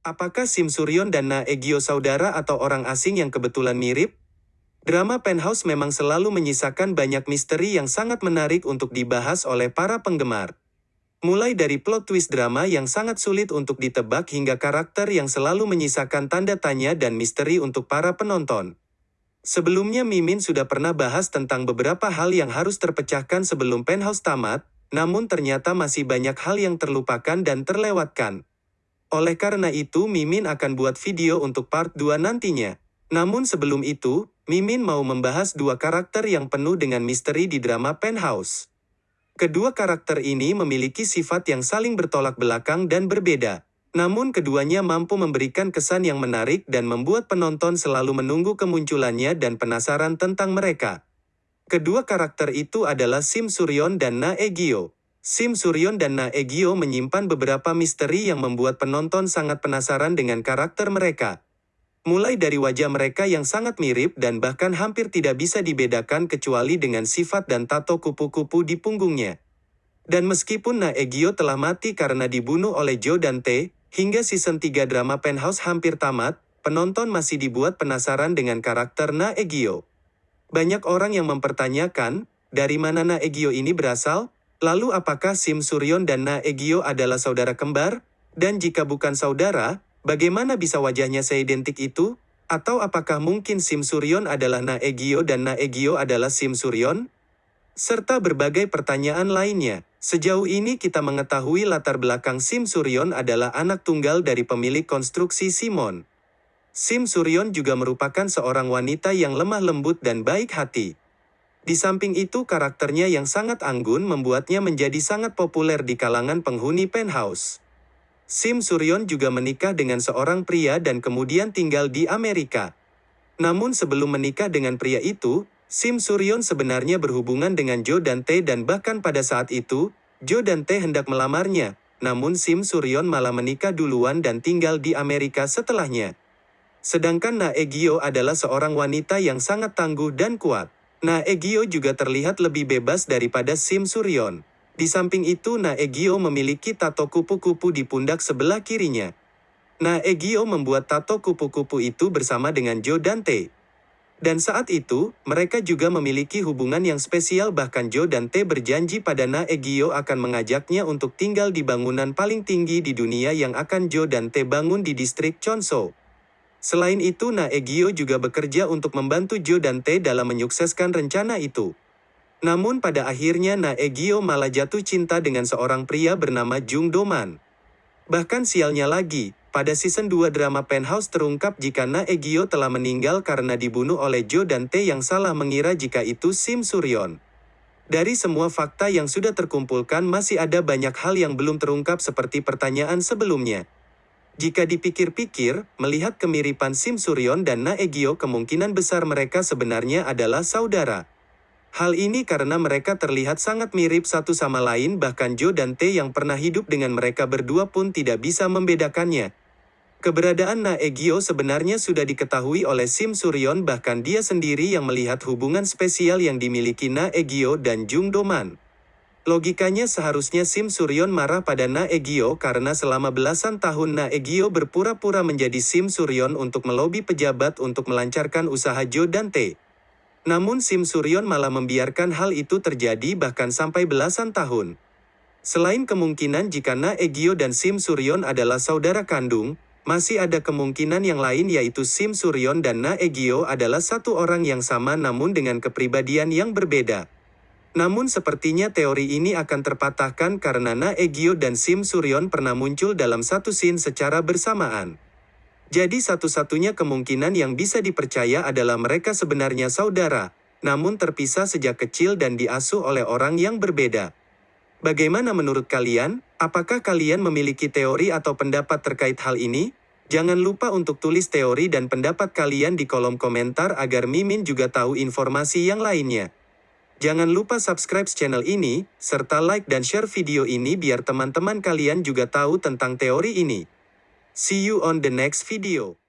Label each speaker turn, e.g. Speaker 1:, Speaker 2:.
Speaker 1: Apakah Sim Suryon dan Na Egyo saudara atau orang asing yang kebetulan mirip? Drama Penthouse memang selalu menyisakan banyak misteri yang sangat menarik untuk dibahas oleh para penggemar. Mulai dari plot twist drama yang sangat sulit untuk ditebak hingga karakter yang selalu menyisakan tanda tanya dan misteri untuk para penonton. Sebelumnya Mimin sudah pernah bahas tentang beberapa hal yang harus terpecahkan sebelum Penthouse tamat, namun ternyata masih banyak hal yang terlupakan dan terlewatkan. Oleh karena itu Mimin akan buat video untuk part 2 nantinya. Namun sebelum itu, Mimin mau membahas dua karakter yang penuh dengan misteri di drama Penthouse. Kedua karakter ini memiliki sifat yang saling bertolak belakang dan berbeda. Namun keduanya mampu memberikan kesan yang menarik dan membuat penonton selalu menunggu kemunculannya dan penasaran tentang mereka. Kedua karakter itu adalah Sim Suryon dan Na Egyo. Sim Suryon dan Na Egyo menyimpan beberapa misteri yang membuat penonton sangat penasaran dengan karakter mereka. Mulai dari wajah mereka yang sangat mirip dan bahkan hampir tidak bisa dibedakan kecuali dengan sifat dan tato kupu-kupu di punggungnya. Dan meskipun Na Egyo telah mati karena dibunuh oleh Jo dan Tae, hingga season 3 drama Penthouse hampir tamat, penonton masih dibuat penasaran dengan karakter Na Egyo. Banyak orang yang mempertanyakan, dari mana Na Egyo ini berasal? Lalu apakah Sim Suryon dan Na Egyo adalah saudara kembar? Dan jika bukan saudara, Bagaimana bisa wajahnya seidentik itu? Atau apakah mungkin Sim Suryon adalah Na Egyo dan Na Egyo adalah Sim Suryon? Serta berbagai pertanyaan lainnya. Sejauh ini kita mengetahui latar belakang Sim Suryon adalah anak tunggal dari pemilik konstruksi Simon. Sim Suryon juga merupakan seorang wanita yang lemah lembut dan baik hati. Di samping itu karakternya yang sangat anggun membuatnya menjadi sangat populer di kalangan penghuni penthouse. Sim Suryon juga menikah dengan seorang pria dan kemudian tinggal di Amerika. Namun sebelum menikah dengan pria itu, Sim Suryon sebenarnya berhubungan dengan Jo Dante dan bahkan pada saat itu, Jo Dante hendak melamarnya, namun Sim Suryon malah menikah duluan dan tinggal di Amerika setelahnya. Sedangkan Na Egyo adalah seorang wanita yang sangat tangguh dan kuat. Na Egyo juga terlihat lebih bebas daripada Sim Suryon. Di samping itu Na Egyo memiliki tato kupu-kupu di pundak sebelah kirinya. Na Egyo membuat tato kupu-kupu itu bersama dengan Jo Dante. Dan saat itu, mereka juga memiliki hubungan yang spesial bahkan Jo Dante berjanji pada Na Egyo akan mengajaknya untuk tinggal di bangunan paling tinggi di dunia yang akan Jo Dante bangun di distrik Chonso. Selain itu Na Egyo juga bekerja untuk membantu Jo Dante dalam menyukseskan rencana itu. Namun pada akhirnya Na Egyo malah jatuh cinta dengan seorang pria bernama Jung Doman. Bahkan sialnya lagi, pada season 2 drama Penthouse terungkap jika Na Egyo telah meninggal karena dibunuh oleh Jo dan Tae yang salah mengira jika itu Sim Suryon. Dari semua fakta yang sudah terkumpulkan masih ada banyak hal yang belum terungkap seperti pertanyaan sebelumnya. Jika dipikir-pikir, melihat kemiripan Sim Suryon dan Na Egyo kemungkinan besar mereka sebenarnya adalah saudara. Hal ini karena mereka terlihat sangat mirip satu sama lain bahkan Jo dan Tae yang pernah hidup dengan mereka berdua pun tidak bisa membedakannya. Keberadaan Na Egyo sebenarnya sudah diketahui oleh Sim Suryon bahkan dia sendiri yang melihat hubungan spesial yang dimiliki Na Egyo dan Jung Doman. Logikanya seharusnya Sim Suryon marah pada Na Egyo karena selama belasan tahun Na Egyo berpura-pura menjadi Sim Suryon untuk melobi pejabat untuk melancarkan usaha Jo dan Tae. Namun Sim Suryon malah membiarkan hal itu terjadi bahkan sampai belasan tahun. Selain kemungkinan jika Na Egyo dan Sim Suryon adalah saudara kandung, masih ada kemungkinan yang lain yaitu Sim Suryon dan Na Egyo adalah satu orang yang sama namun dengan kepribadian yang berbeda. Namun sepertinya teori ini akan terpatahkan karena Na Egyo dan Sim Suryon pernah muncul dalam satu scene secara bersamaan. Jadi satu-satunya kemungkinan yang bisa dipercaya adalah mereka sebenarnya saudara, namun terpisah sejak kecil dan diasuh oleh orang yang berbeda. Bagaimana menurut kalian? Apakah kalian memiliki teori atau pendapat terkait hal ini? Jangan lupa untuk tulis teori dan pendapat kalian di kolom komentar agar Mimin juga tahu informasi yang lainnya. Jangan lupa subscribe channel ini, serta like dan share video ini biar teman-teman kalian juga tahu tentang teori ini. See you on the next video.